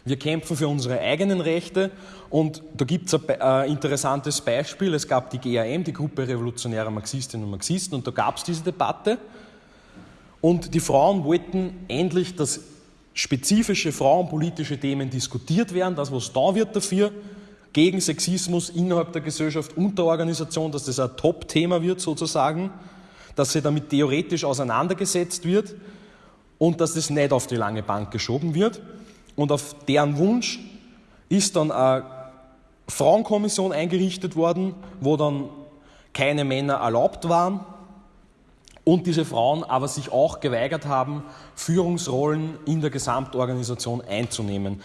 wir kämpfen für unsere eigenen Rechte und da gibt es ein äh, interessantes Beispiel. Es gab die GAM, die Gruppe Revolutionärer Marxistinnen und Marxisten, und da gab es diese Debatte. Und die Frauen wollten endlich das spezifische frauenpolitische Themen diskutiert werden, das, was da wird dafür, gegen Sexismus innerhalb der Gesellschaft und der Organisation, dass das ein Top-Thema wird sozusagen, dass sie damit theoretisch auseinandergesetzt wird und dass das nicht auf die lange Bank geschoben wird. Und auf deren Wunsch ist dann eine Frauenkommission eingerichtet worden, wo dann keine Männer erlaubt waren und diese Frauen aber sich auch geweigert haben, Führungsrollen in der Gesamtorganisation einzunehmen,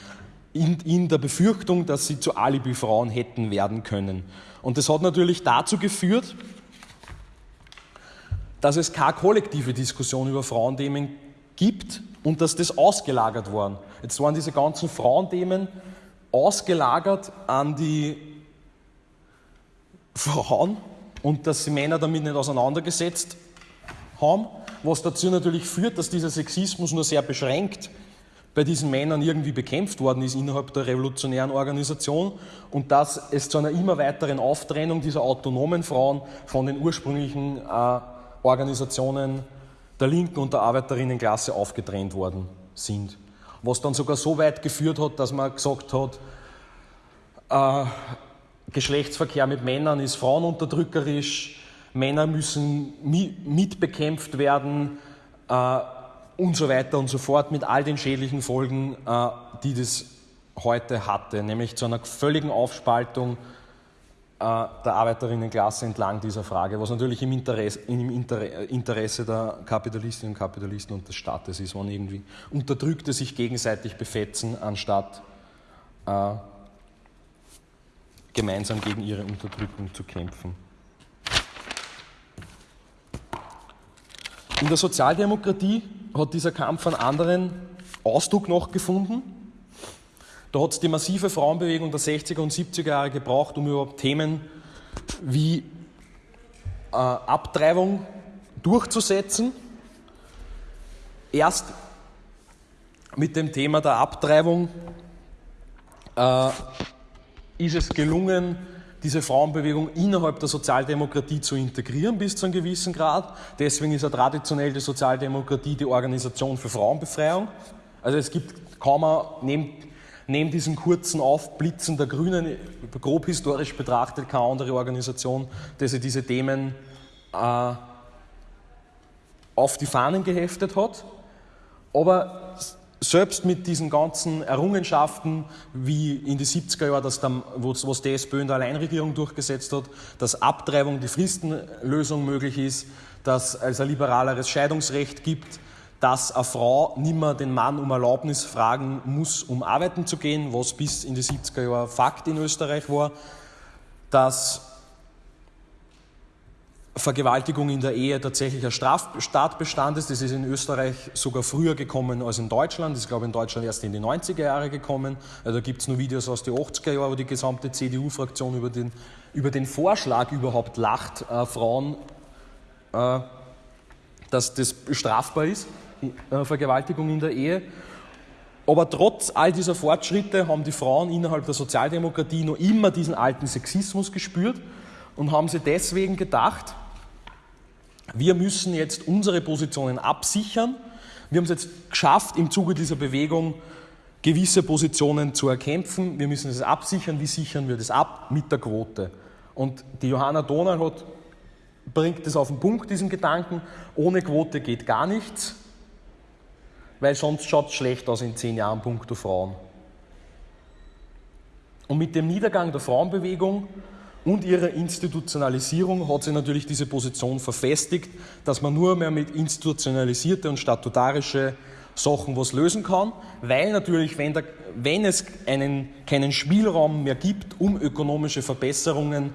in, in der Befürchtung, dass sie zu Alibi-Frauen hätten werden können. Und das hat natürlich dazu geführt, dass es keine kollektive Diskussion über Frauenthemen gibt und dass das ausgelagert worden. Jetzt waren diese ganzen Frauenthemen ausgelagert an die Frauen und dass die Männer damit nicht auseinandergesetzt haben, was dazu natürlich führt, dass dieser Sexismus nur sehr beschränkt bei diesen Männern irgendwie bekämpft worden ist innerhalb der revolutionären Organisation und dass es zu einer immer weiteren Auftrennung dieser autonomen Frauen von den ursprünglichen äh, Organisationen der Linken und der Arbeiterinnenklasse aufgetrennt worden sind. Was dann sogar so weit geführt hat, dass man gesagt hat, äh, Geschlechtsverkehr mit Männern ist frauenunterdrückerisch, Männer müssen mitbekämpft werden äh, und so weiter und so fort mit all den schädlichen Folgen, äh, die das heute hatte, nämlich zu einer völligen Aufspaltung äh, der Arbeiterinnenklasse entlang dieser Frage, was natürlich im Interesse, im Interesse der Kapitalistinnen und Kapitalisten und des Staates ist, wenn irgendwie Unterdrückte sich gegenseitig befetzen, anstatt äh, gemeinsam gegen ihre Unterdrückung zu kämpfen. In der Sozialdemokratie hat dieser Kampf einen anderen Ausdruck noch gefunden. Da hat es die massive Frauenbewegung der 60er und 70er Jahre gebraucht, um überhaupt Themen wie äh, Abtreibung durchzusetzen. Erst mit dem Thema der Abtreibung äh, ist es gelungen, diese Frauenbewegung innerhalb der Sozialdemokratie zu integrieren bis zu einem gewissen Grad. Deswegen ist ja traditionell die Sozialdemokratie die Organisation für Frauenbefreiung. Also es gibt kaum neben, neben diesen kurzen Aufblitzen der Grünen, grob historisch betrachtet, keine andere Organisation, die sich diese Themen äh, auf die Fahnen geheftet hat. Aber selbst mit diesen ganzen Errungenschaften, wie in die 70er Jahre, dass dann, was die SPÖ in der Alleinregierung durchgesetzt hat, dass Abtreibung, die Fristenlösung möglich ist, dass es ein liberaleres Scheidungsrecht gibt, dass eine Frau nimmer den Mann um Erlaubnis fragen muss, um arbeiten zu gehen, was bis in die 70er Jahre Fakt in Österreich war, dass Vergewaltigung in der Ehe tatsächlich ein Straftatbestand ist. Das ist in Österreich sogar früher gekommen als in Deutschland. Das ist, glaube ich, in Deutschland erst in die 90er Jahre gekommen. Also da gibt es nur Videos aus den 80er Jahren, wo die gesamte CDU-Fraktion über den, über den Vorschlag überhaupt lacht, äh, Frauen, äh, dass das strafbar ist, äh, Vergewaltigung in der Ehe. Aber trotz all dieser Fortschritte haben die Frauen innerhalb der Sozialdemokratie noch immer diesen alten Sexismus gespürt und haben sie deswegen gedacht, wir müssen jetzt unsere Positionen absichern. Wir haben es jetzt geschafft, im Zuge dieser Bewegung gewisse Positionen zu erkämpfen. Wir müssen es absichern. Wie sichern wir das ab? Mit der Quote. Und die Johanna Donal hat, bringt das auf den Punkt, diesen Gedanken. Ohne Quote geht gar nichts, weil sonst schaut es schlecht aus in zehn Jahren puncto Frauen. Und mit dem Niedergang der Frauenbewegung und ihrer Institutionalisierung hat sie natürlich diese Position verfestigt, dass man nur mehr mit institutionalisierte und statutarische Sachen was lösen kann, weil natürlich, wenn, der, wenn es einen, keinen Spielraum mehr gibt, um ökonomische Verbesserungen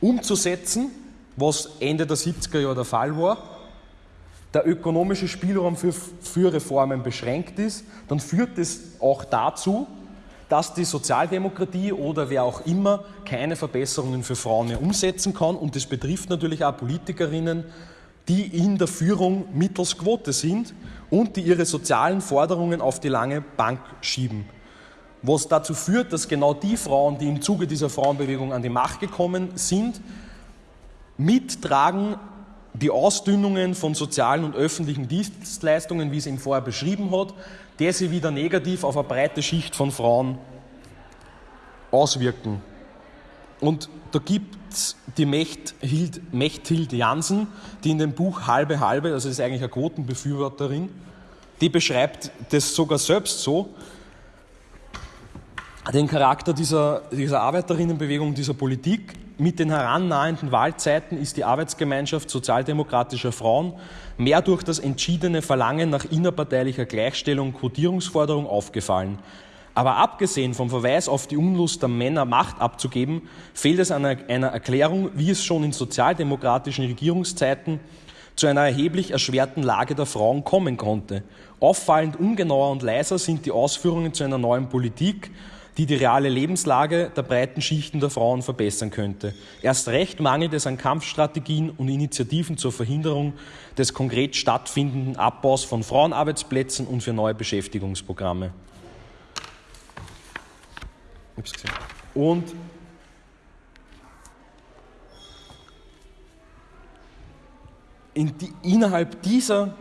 umzusetzen, was Ende der 70er Jahre der Fall war, der ökonomische Spielraum für, für Reformen beschränkt ist, dann führt es auch dazu, dass die Sozialdemokratie oder wer auch immer keine Verbesserungen für Frauen mehr umsetzen kann. Und das betrifft natürlich auch Politikerinnen, die in der Führung mittels Quote sind und die ihre sozialen Forderungen auf die lange Bank schieben. Was dazu führt, dass genau die Frauen, die im Zuge dieser Frauenbewegung an die Macht gekommen sind, mittragen die Ausdünnungen von sozialen und öffentlichen Dienstleistungen, wie es ihm vorher beschrieben hat, der sich wieder negativ auf eine breite Schicht von Frauen auswirken. Und da gibt es die Mechthild, Mechthild Jansen, die in dem Buch Halbe Halbe, also ist eigentlich eine Quotenbefürworterin, die beschreibt das sogar selbst so, den Charakter dieser, dieser Arbeiterinnenbewegung, dieser Politik. Mit den herannahenden Wahlzeiten ist die Arbeitsgemeinschaft sozialdemokratischer Frauen mehr durch das entschiedene Verlangen nach innerparteilicher Gleichstellung Quotierungsforderung aufgefallen. Aber abgesehen vom Verweis auf die Unlust der Männer, Macht abzugeben, fehlt es an einer Erklärung, wie es schon in sozialdemokratischen Regierungszeiten zu einer erheblich erschwerten Lage der Frauen kommen konnte. Auffallend ungenauer und leiser sind die Ausführungen zu einer neuen Politik, die die reale Lebenslage der breiten Schichten der Frauen verbessern könnte. Erst recht mangelt es an Kampfstrategien und Initiativen zur Verhinderung des konkret stattfindenden Abbaus von Frauenarbeitsplätzen und für neue Beschäftigungsprogramme. Und in die, innerhalb dieser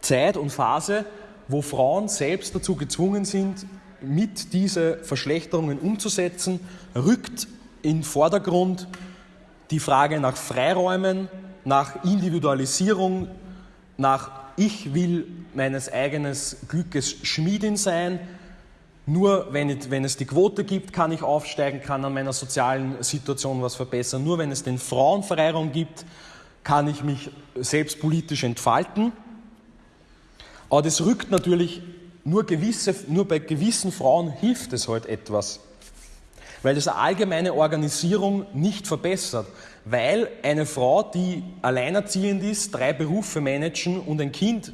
Zeit und Phase, wo Frauen selbst dazu gezwungen sind, mit diesen Verschlechterungen umzusetzen, rückt in Vordergrund die Frage nach Freiräumen, nach Individualisierung, nach ich will meines eigenen Glückes Schmiedin sein, nur wenn, ich, wenn, es die Quote gibt, kann ich aufsteigen, kann an meiner sozialen Situation was verbessern. Nur wenn es den Frauenfreiraum gibt, kann ich mich selbst politisch entfalten. Aber das rückt natürlich nur, gewisse, nur bei gewissen Frauen hilft es halt etwas, weil das eine allgemeine Organisierung nicht verbessert. Weil eine Frau, die alleinerziehend ist, drei Berufe managen und ein Kind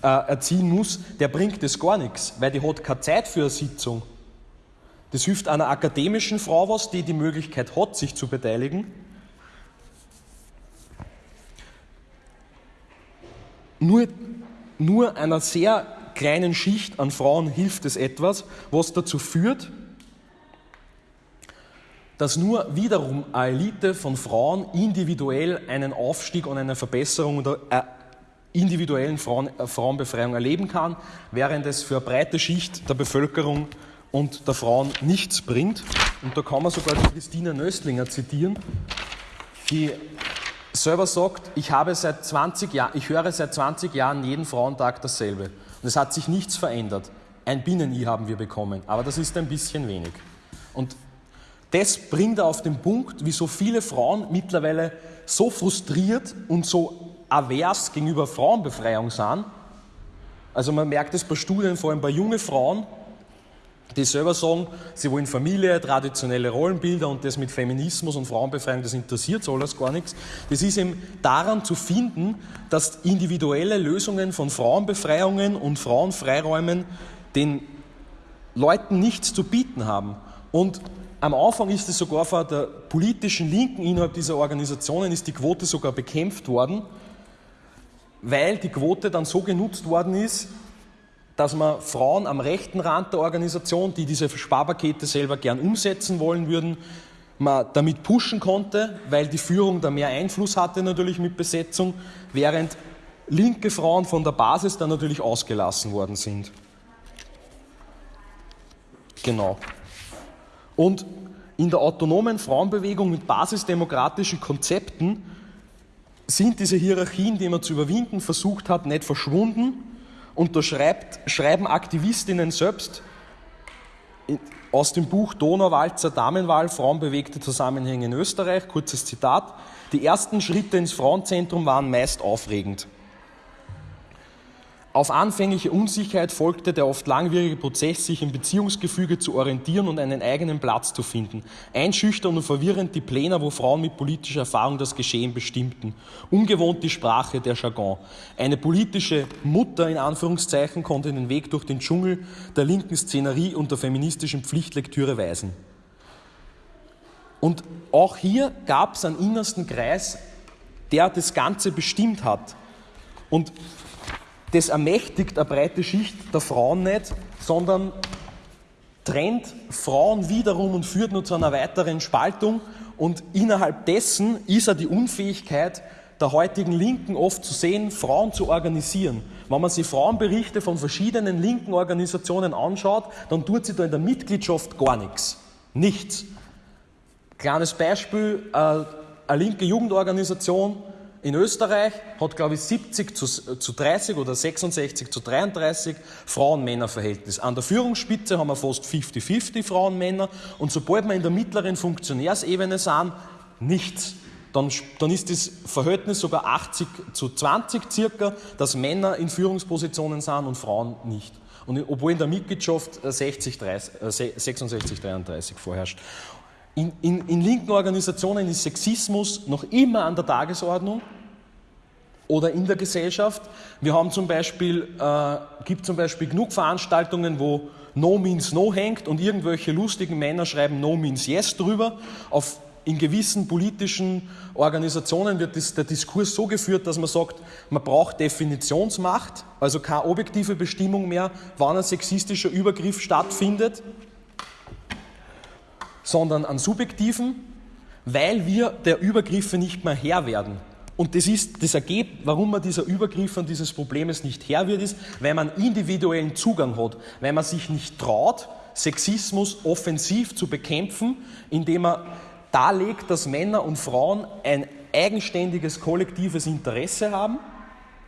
äh, erziehen muss, der bringt das gar nichts, weil die hat keine Zeit für eine Sitzung. Das hilft einer akademischen Frau was, die die Möglichkeit hat, sich zu beteiligen. Nur, nur einer sehr kleinen Schicht an Frauen hilft es etwas, was dazu führt, dass nur wiederum eine Elite von Frauen individuell einen Aufstieg und eine Verbesserung oder individuellen Frauen, äh, Frauenbefreiung erleben kann, während es für eine breite Schicht der Bevölkerung und der Frauen nichts bringt. Und da kann man sogar Christina Nöstlinger zitieren, die selber sagt, ich, habe seit 20 Jahr, ich höre seit 20 Jahren jeden Frauentag dasselbe. Und es hat sich nichts verändert. Ein Binnen-I haben wir bekommen, aber das ist ein bisschen wenig. Und das bringt er auf den Punkt, wie so viele Frauen mittlerweile so frustriert und so avers gegenüber Frauenbefreiung sind. Also man merkt es bei Studien, vor allem bei jungen Frauen, die selber sagen, sie wollen Familie, traditionelle Rollenbilder und das mit Feminismus und Frauenbefreiung, das interessiert so alles gar nichts. Das ist eben daran zu finden, dass individuelle Lösungen von Frauenbefreiungen und Frauenfreiräumen den Leuten nichts zu bieten haben. Und am Anfang ist es sogar von der politischen Linken innerhalb dieser Organisationen ist die Quote sogar bekämpft worden weil die Quote dann so genutzt worden ist, dass man Frauen am rechten Rand der Organisation, die diese Sparpakete selber gern umsetzen wollen würden, man damit pushen konnte, weil die Führung da mehr Einfluss hatte natürlich mit Besetzung, während linke Frauen von der Basis dann natürlich ausgelassen worden sind. Genau. Und in der autonomen Frauenbewegung mit basisdemokratischen Konzepten sind diese Hierarchien, die man zu überwinden versucht hat, nicht verschwunden. Und da schreibt, schreiben Aktivistinnen selbst aus dem Buch Donauwalzer Damenwahl, Frauenbewegte Zusammenhänge in Österreich, kurzes Zitat, die ersten Schritte ins Frauenzentrum waren meist aufregend. Auf anfängliche Unsicherheit folgte der oft langwierige Prozess, sich im Beziehungsgefüge zu orientieren und einen eigenen Platz zu finden. Einschüchternd und verwirrend die Pläne, wo Frauen mit politischer Erfahrung das Geschehen bestimmten. Ungewohnt die Sprache, der Jargon. Eine politische Mutter in Anführungszeichen konnte den Weg durch den Dschungel der linken Szenerie und der feministischen Pflichtlektüre weisen. Und auch hier gab es einen innersten Kreis, der das Ganze bestimmt hat. Und das ermächtigt eine breite Schicht der Frauen nicht, sondern trennt Frauen wiederum und führt nur zu einer weiteren Spaltung. Und innerhalb dessen ist er die Unfähigkeit der heutigen Linken oft zu sehen, Frauen zu organisieren. Wenn man sich Frauenberichte von verschiedenen linken Organisationen anschaut, dann tut sie da in der Mitgliedschaft gar nichts. Nichts. Kleines Beispiel, äh, eine linke Jugendorganisation in Österreich hat, glaube ich, 70 zu, zu 30 oder 66 zu 33 Frauen-Männer-Verhältnis. An der Führungsspitze haben wir fast 50-50 Frauen-Männer und sobald wir in der mittleren Funktionärsebene sind, nichts. Dann, dann, ist das Verhältnis sogar 80 zu 20 circa, dass Männer in Führungspositionen sind und Frauen nicht. Und obwohl in der Mitgliedschaft 60, 30, 66, 33 vorherrscht. In, in, in, linken Organisationen ist Sexismus noch immer an der Tagesordnung oder in der Gesellschaft. Wir haben zum Beispiel, äh, gibt zum Beispiel genug Veranstaltungen, wo No means No hängt und irgendwelche lustigen Männer schreiben No means Yes drüber. Auf, in gewissen politischen Organisationen wird das, der Diskurs so geführt, dass man sagt, man braucht Definitionsmacht, also keine objektive Bestimmung mehr, wann ein sexistischer Übergriff stattfindet, sondern an subjektiven, weil wir der Übergriffe nicht mehr Herr werden. Und das ist das Ergebnis, warum man dieser Übergriff und dieses Problems nicht Herr wird, ist, weil man individuellen Zugang hat, weil man sich nicht traut, Sexismus offensiv zu bekämpfen, indem man darlegt, dass Männer und Frauen ein eigenständiges kollektives Interesse haben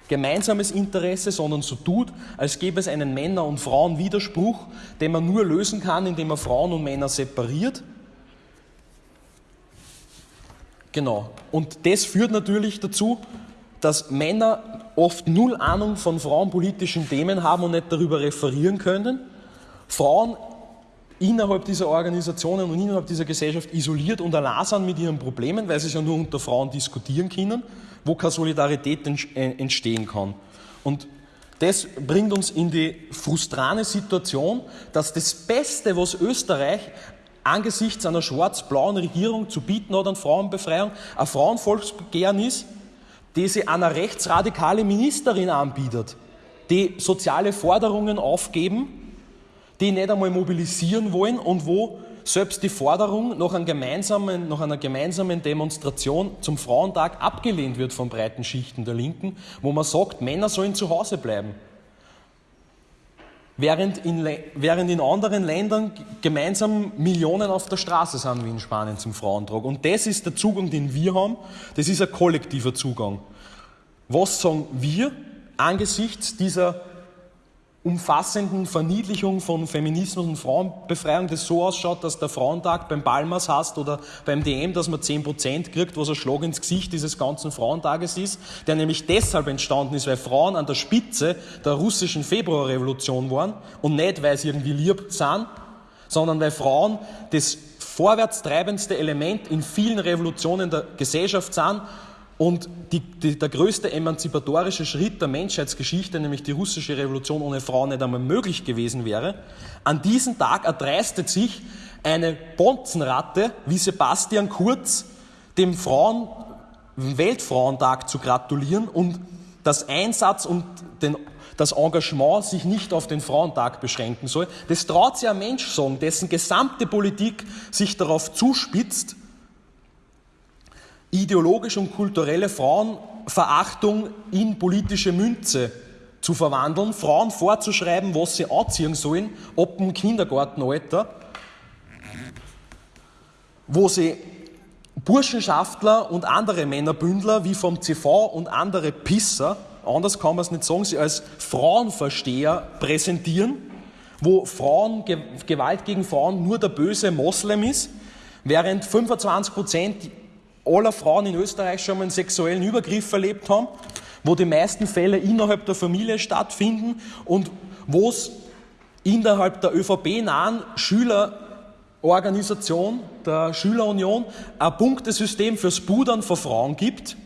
gemeinsames Interesse, sondern so tut, als gäbe es einen Männer- und Frauenwiderspruch, den man nur lösen kann, indem man Frauen und Männer separiert. Genau. Und das führt natürlich dazu, dass Männer oft null Ahnung von frauenpolitischen Themen haben und nicht darüber referieren können. Frauen innerhalb dieser Organisationen und innerhalb dieser Gesellschaft isoliert und allein sind mit ihren Problemen, weil sie es ja nur unter Frauen diskutieren können, wo keine Solidarität äh, entstehen kann. Und das bringt uns in die frustrane Situation, dass das Beste, was Österreich angesichts einer schwarz-blauen Regierung zu bieten hat an Frauenbefreiung, ein Frauenvolksbegehren ist, die sie einer rechtsradikale Ministerin anbietet, die soziale Forderungen aufgeben, die nicht einmal mobilisieren wollen und wo selbst die Forderung nach, nach, einer gemeinsamen Demonstration zum Frauentag abgelehnt wird von breiten Schichten der Linken, wo man sagt, Männer sollen zu Hause bleiben. Während in, während in anderen Ländern gemeinsam Millionen auf der Straße sind, wie in Spanien zum Frauentag. Und das ist der Zugang, den wir haben. Das ist ein kollektiver Zugang. Was sagen wir angesichts dieser umfassenden Verniedlichung von Feminismus und Frauenbefreiung, das so ausschaut, dass der Frauentag beim Palmas hast oder beim DM, dass man 10% kriegt, was ein Schlag ins Gesicht dieses ganzen Frauentages ist, der nämlich deshalb entstanden ist, weil Frauen an der Spitze der russischen Februarrevolution waren und nicht, weil sie irgendwie lieb sind, sondern weil Frauen das vorwärtstreibendste Element in vielen Revolutionen der Gesellschaft sind und die, die, der größte emanzipatorische Schritt der Menschheitsgeschichte, nämlich die russische Revolution ohne Frauen, nicht einmal möglich gewesen wäre. An diesem Tag erdreistet sich eine Bonzenratte wie Sebastian Kurz, dem Frauen, Weltfrauentag zu gratulieren und das Einsatz und den, das Engagement sich nicht auf den Frauentag beschränken soll. Das traut sich ein Mensch sagen, dessen gesamte Politik sich darauf zuspitzt, ideologische und kulturelle Frauenverachtung in politische Münze zu verwandeln, Frauen vorzuschreiben, was sie anziehen sollen, ab dem Kindergartenalter, wo sie Burschenschaftler und andere Männerbündler wie vom CV und andere Pisser, anders kann man es nicht sagen, sie als Frauenversteher präsentieren, wo Frauen, Gewalt gegen Frauen nur der böse Moslem ist, während 25 Prozent aller Frauen in Österreich schon mal einen sexuellen Übergriff erlebt haben, wo die meisten Fälle innerhalb der Familie stattfinden und wo es innerhalb der ÖVP-nahen Schülerorganisation, der Schülerunion, ein Punktesystem fürs Pudern von Frauen gibt,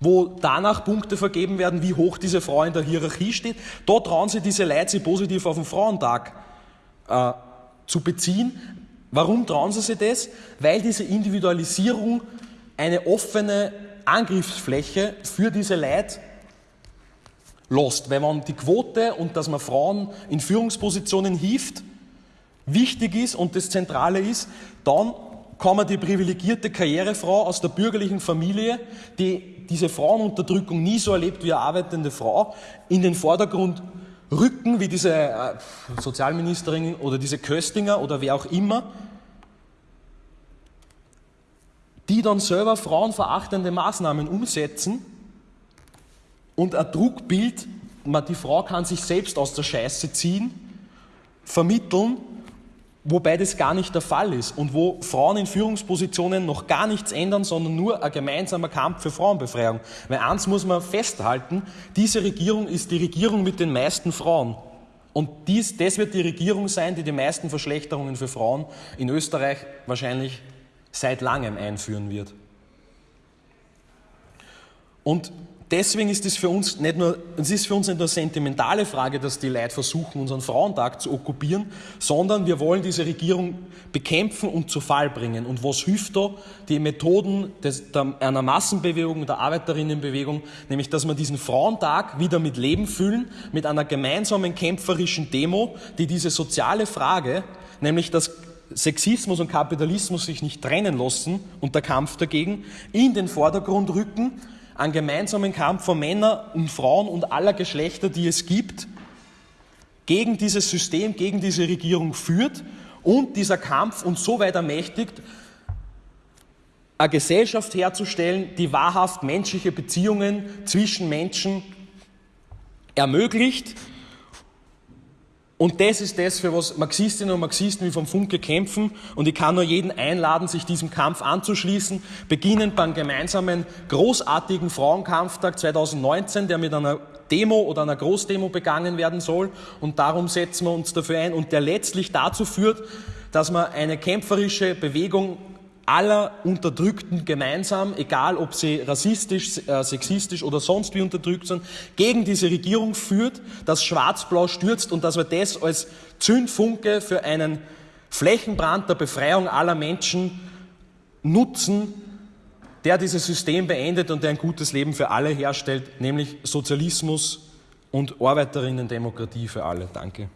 wo danach Punkte vergeben werden, wie hoch diese Frau in der Hierarchie steht. Da trauen sie diese Leute, sie positiv auf den Frauentag äh, zu beziehen, Warum trauen sie sich das? Weil diese Individualisierung eine offene Angriffsfläche für diese Leute lässt. Wenn man die Quote und dass man Frauen in Führungspositionen hieft, wichtig ist und das Zentrale ist, dann kann man die privilegierte Karrierefrau aus der bürgerlichen Familie, die diese Frauenunterdrückung nie so erlebt wie eine arbeitende Frau, in den Vordergrund rücken, wie diese äh, Sozialministerin oder diese Köstinger oder wer auch immer, die dann selber frauenverachtende Maßnahmen umsetzen und ein Druckbild, die Frau kann sich selbst aus der Scheiße ziehen, vermitteln, wobei das gar nicht der Fall ist und wo Frauen in Führungspositionen noch gar nichts ändern, sondern nur ein gemeinsamer Kampf für Frauenbefreiung. Weil eins muss man festhalten, diese Regierung ist die Regierung mit den meisten Frauen. Und dies, das wird die Regierung sein, die die meisten Verschlechterungen für Frauen in Österreich wahrscheinlich seit langem einführen wird. Und deswegen ist es für uns nicht nur, es ist für uns nicht nur eine sentimentale Frage, dass die Leute versuchen, unseren Frauentag zu okkupieren, sondern wir wollen diese Regierung bekämpfen und zu Fall bringen. Und was hilft da? Die Methoden des, der, einer Massenbewegung, der Arbeiterinnenbewegung, nämlich, dass wir diesen Frauentag wieder mit Leben füllen, mit einer gemeinsamen kämpferischen Demo, die diese soziale Frage, nämlich dass Sexismus und Kapitalismus sich nicht trennen lassen und der Kampf dagegen in den Vordergrund rücken einen gemeinsamen Kampf von Männern und Frauen und aller Geschlechter, die es gibt, gegen dieses System, gegen diese Regierung führt und dieser Kampf uns so weit ermächtigt, eine Gesellschaft herzustellen, die wahrhaft menschliche Beziehungen zwischen Menschen ermöglicht. Und das ist das, für was Marxistinnen und Marxisten wie vom Funke kämpfen. Und ich kann nur jeden einladen, sich diesem Kampf anzuschließen, beginnend beim gemeinsamen großartigen Frauenkampftag 2019, der mit einer Demo oder einer Großdemo begangen werden soll. Und darum setzen wir uns dafür ein und der letztlich dazu führt, dass man eine kämpferische Bewegung aller Unterdrückten gemeinsam, egal ob sie rassistisch, äh, sexistisch oder sonst wie unterdrückt sind, gegen diese Regierung führt, dass Schwarz-Blau stürzt und dass wir das als Zündfunke für einen Flächenbrand der Befreiung aller Menschen nutzen, der dieses System beendet und der ein gutes Leben für alle herstellt, nämlich Sozialismus und Arbeiterinnen-Demokratie für alle. Danke.